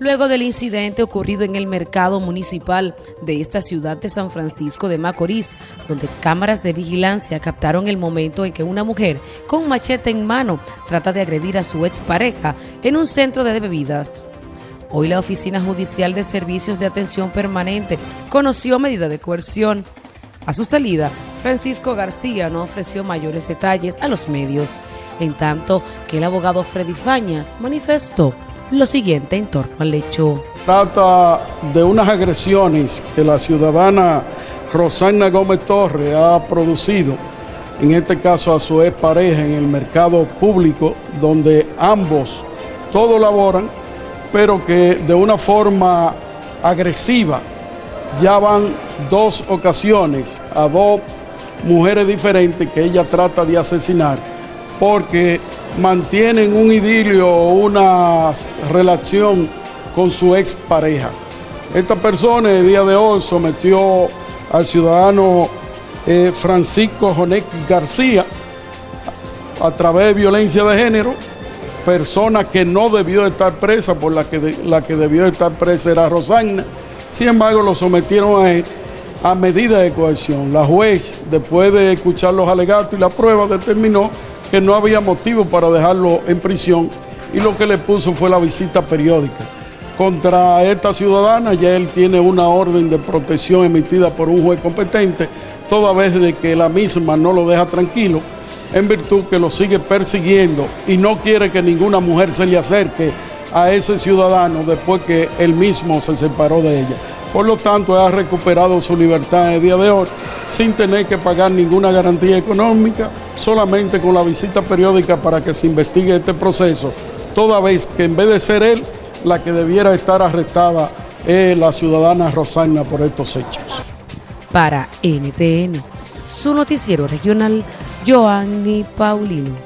Luego del incidente ocurrido en el mercado municipal de esta ciudad de San Francisco de Macorís, donde cámaras de vigilancia captaron el momento en que una mujer con machete en mano trata de agredir a su expareja en un centro de bebidas. Hoy la Oficina Judicial de Servicios de Atención Permanente conoció medida de coerción. A su salida, Francisco García no ofreció mayores detalles a los medios, en tanto que el abogado Freddy Fañas manifestó lo siguiente en torno al hecho. Trata de unas agresiones que la ciudadana Rosana Gómez Torres ha producido, en este caso a su pareja en el mercado público, donde ambos todos laboran, pero que de una forma agresiva ya van dos ocasiones a dos mujeres diferentes que ella trata de asesinar, porque mantienen un idilio o una relación con su expareja. Esta persona el día de hoy sometió al ciudadano eh, Francisco Jonek García a través de violencia de género, persona que no debió estar presa, por la que, la que debió estar presa era Rosagna. Sin embargo, lo sometieron a, a medida de coerción. La juez, después de escuchar los alegatos y la prueba, determinó que no había motivo para dejarlo en prisión y lo que le puso fue la visita periódica. Contra esta ciudadana ya él tiene una orden de protección emitida por un juez competente, toda vez de que la misma no lo deja tranquilo, en virtud que lo sigue persiguiendo y no quiere que ninguna mujer se le acerque a ese ciudadano después que él mismo se separó de ella. Por lo tanto, ha recuperado su libertad en el día de hoy sin tener que pagar ninguna garantía económica, solamente con la visita periódica para que se investigue este proceso, toda vez que en vez de ser él, la que debiera estar arrestada es la ciudadana Rosana por estos hechos. Para NTN, su noticiero regional, Joanny Paulino.